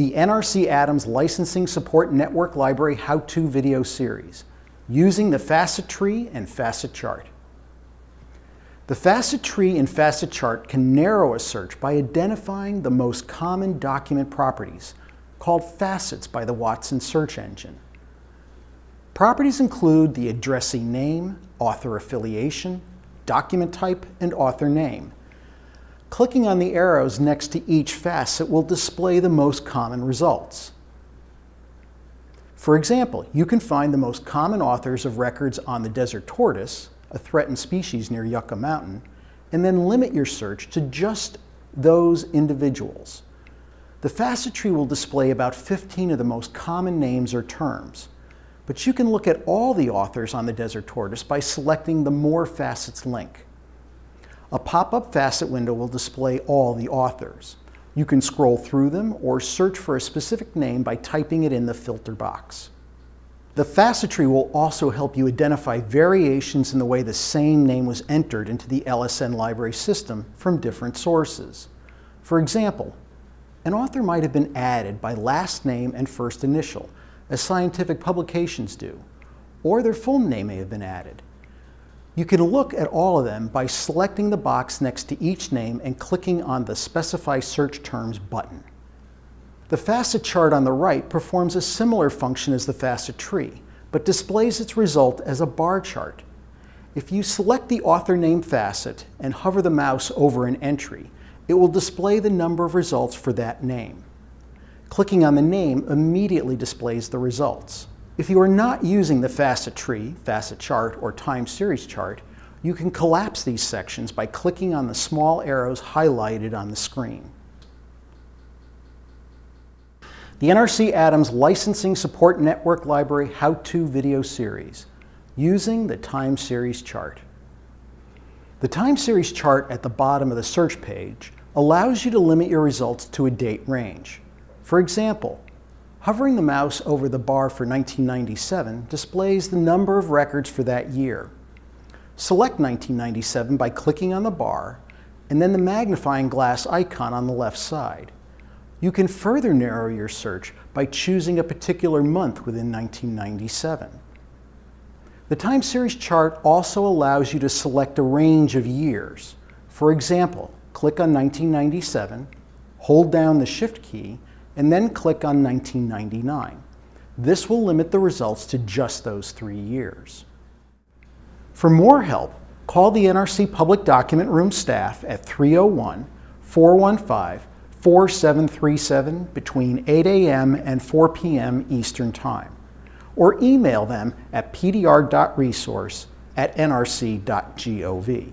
the NRC Adams Licensing Support Network Library How-To video series using the facet tree and facet chart. The facet tree and facet chart can narrow a search by identifying the most common document properties, called facets by the Watson search engine. Properties include the addressee name, author affiliation, document type, and author name. Clicking on the arrows next to each facet will display the most common results. For example, you can find the most common authors of records on the desert tortoise, a threatened species near Yucca Mountain, and then limit your search to just those individuals. The facet tree will display about 15 of the most common names or terms, but you can look at all the authors on the desert tortoise by selecting the More Facets link. A pop-up facet window will display all the authors. You can scroll through them or search for a specific name by typing it in the filter box. The facet tree will also help you identify variations in the way the same name was entered into the LSN library system from different sources. For example, an author might have been added by last name and first initial, as scientific publications do, or their full name may have been added. You can look at all of them by selecting the box next to each name and clicking on the Specify Search Terms button. The facet chart on the right performs a similar function as the facet tree, but displays its result as a bar chart. If you select the author name facet and hover the mouse over an entry, it will display the number of results for that name. Clicking on the name immediately displays the results. If you are not using the facet tree, facet chart, or time series chart, you can collapse these sections by clicking on the small arrows highlighted on the screen. the NRC Adams Licensing Support Network Library How-To Video Series, using the Time Series chart. The Time Series chart at the bottom of the search page allows you to limit your results to a date range. For example, hovering the mouse over the bar for 1997 displays the number of records for that year. Select 1997 by clicking on the bar and then the magnifying glass icon on the left side. You can further narrow your search by choosing a particular month within 1997. The time series chart also allows you to select a range of years. For example, click on 1997, hold down the Shift key, and then click on 1999. This will limit the results to just those three years. For more help, call the NRC Public Document Room staff at 301 415 4737 between 8 a.m. and 4 p.m. Eastern Time, or email them at pdr.resource at nrc.gov.